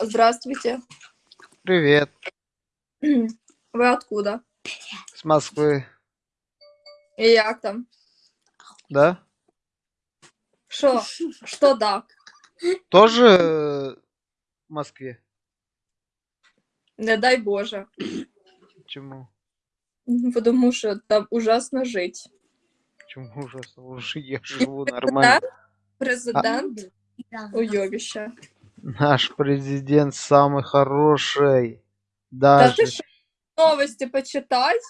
Здравствуйте. Привет. Вы откуда? С Москвы. И як там? Да? Що? Що да? Тоже э, в Москве? Не дай Боже. Чему? Потому що там ужасно жить. Чему ужасно? Уже я живу нормально. Президент уйобище. Наш президент самый хороший. Даже ти що, новості почитать?